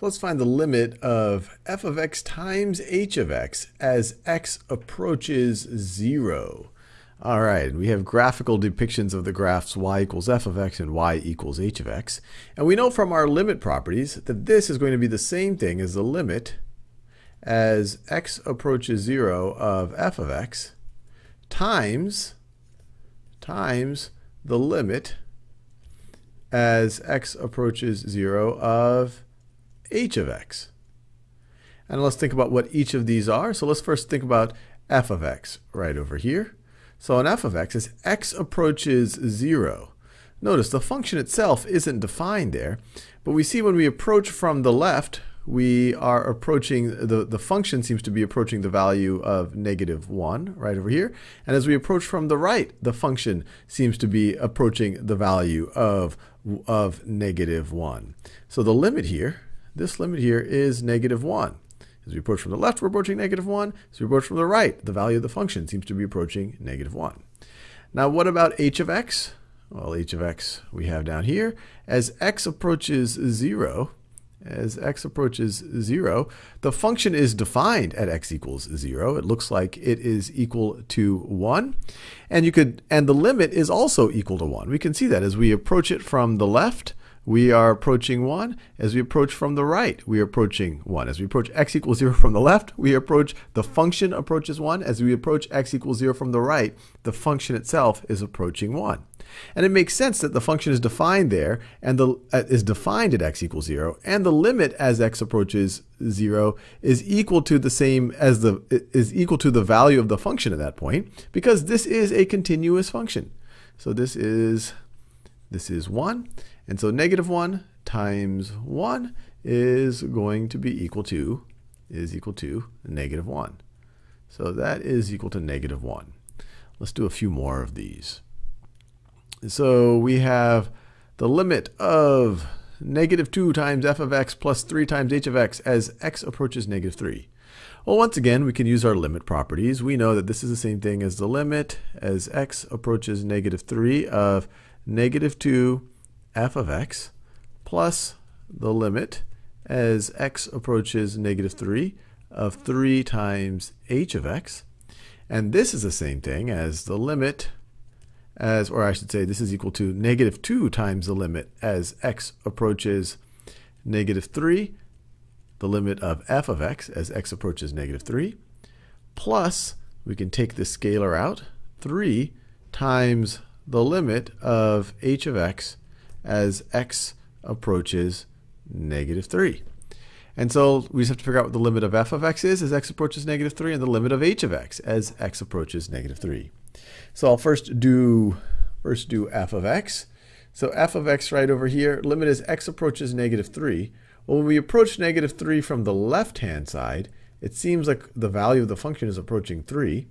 So let's find the limit of f of x times h of x as x approaches 0. All right, we have graphical depictions of the graphs y equals f of x and y equals h of x. And we know from our limit properties that this is going to be the same thing as the limit as x approaches 0 of f of x times, times the limit as x approaches 0 of h of x. And let's think about what each of these are. So let's first think about f of x right over here. So an f of x, as x approaches 0, notice the function itself isn't defined there, but we see when we approach from the left, we are approaching, the, the function seems to be approaching the value of negative 1 right over here. And as we approach from the right, the function seems to be approaching the value of, of negative 1. So the limit here this limit here is negative 1. As we approach from the left, we're approaching negative 1. As we approach from the right, the value of the function seems to be approaching negative 1. Now, what about h of x? Well, h of x we have down here. As x approaches 0, as x approaches 0, the function is defined at x equals 0. It looks like it is equal to 1. And you could and the limit is also equal to 1. We can see that as we approach it from the left, we are approaching 1. As we approach from the right, we are approaching 1. As we approach x equals 0 from the left, we approach, the function approaches 1. As we approach x equals 0 from the right, the function itself is approaching 1. And it makes sense that the function is defined there and the uh, is defined at x equals 0 and the limit as x approaches 0 is equal to the same as the is equal to the value of the function at that point because this is a continuous function. So this is this is 1 and so negative 1 times 1 is going to be equal to, is equal to negative 1. So that is equal to negative 1. Let's do a few more of these. So we have the limit of negative 2 times f of x plus 3 times h of x as x approaches negative 3. Well, once again, we can use our limit properties. We know that this is the same thing as the limit as x approaches negative 3 of negative 2 f of x plus the limit as x approaches negative 3 of 3 times h of x. And this is the same thing as the limit as, or I should say, this is equal to negative 2 times the limit as x approaches negative 3, the limit of f of x as x approaches negative 3, plus, we can take this scalar out, 3 times the limit of h of x as x approaches negative 3. And so we just have to figure out what the limit of f of x is as x approaches negative 3 and the limit of h of x as x approaches negative 3. So I'll first do, first do f of x. So f of x right over here, limit as x approaches negative 3. Well, when we approach negative 3 from the left-hand side, it seems like the value of the function is approaching 3.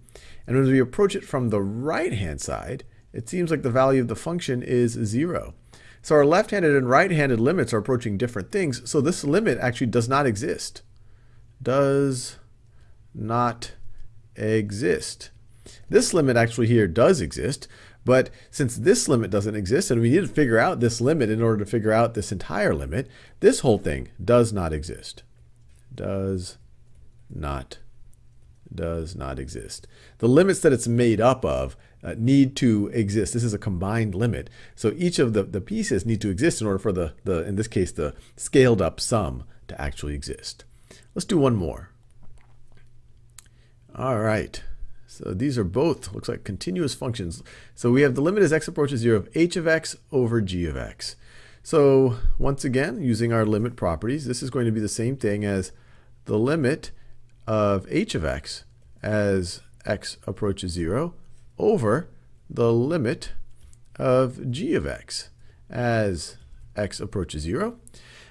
And when we approach it from the right-hand side, it seems like the value of the function is 0. So our left-handed and right-handed limits are approaching different things. So this limit actually does not exist. Does not exist. This limit actually here does exist, but since this limit doesn't exist and we need to figure out this limit in order to figure out this entire limit, this whole thing does not exist. Does not does not exist. The limits that it's made up of uh, need to exist. This is a combined limit. So each of the, the pieces need to exist in order for the, the, in this case, the scaled up sum to actually exist. Let's do one more. All right. So these are both, looks like continuous functions. So we have the limit as x approaches 0 of h of x over g of x. So once again, using our limit properties, this is going to be the same thing as the limit of h of x as x approaches 0 over the limit of g of x as x approaches 0.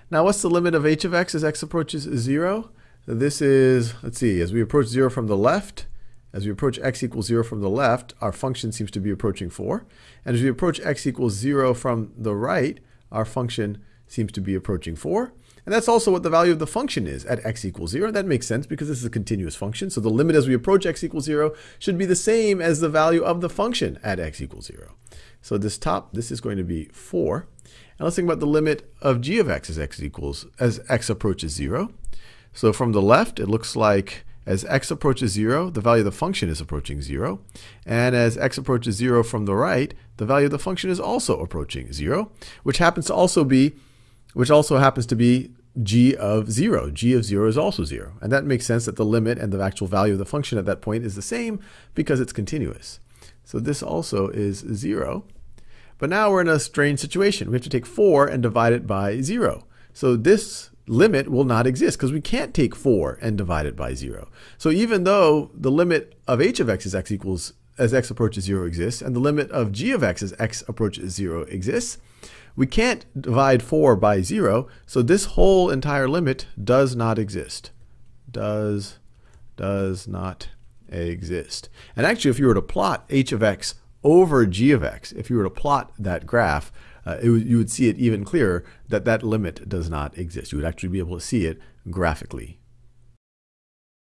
Now what's the limit of h of x as x approaches 0? This is, let's see, as we approach 0 from the left, as we approach x equals 0 from the left, our function seems to be approaching 4. And as we approach x equals 0 from the right, our function seems to be approaching 4. And that's also what the value of the function is at x equals 0. That makes sense because this is a continuous function. So the limit as we approach x equals 0 should be the same as the value of the function at x equals 0. So this top, this is going to be 4. And let's think about the limit of g of x as x equals as x approaches 0. So from the left, it looks like as x approaches 0, the value of the function is approaching 0. And as x approaches 0 from the right, the value of the function is also approaching 0, which happens to also be which also happens to be g of 0. g of 0 is also 0. And that makes sense that the limit and the actual value of the function at that point is the same because it's continuous. So this also is 0. But now we're in a strange situation. We have to take 4 and divide it by 0. So this limit will not exist because we can't take 4 and divide it by 0. So even though the limit of h of x as x equals as x approaches 0 exists, and the limit of g of x as x approaches 0 exists, we can't divide 4 by 0, so this whole entire limit does not exist. Does, does not exist. And actually, if you were to plot h of x over g of x, if you were to plot that graph, uh, you would see it even clearer that that limit does not exist. You would actually be able to see it graphically.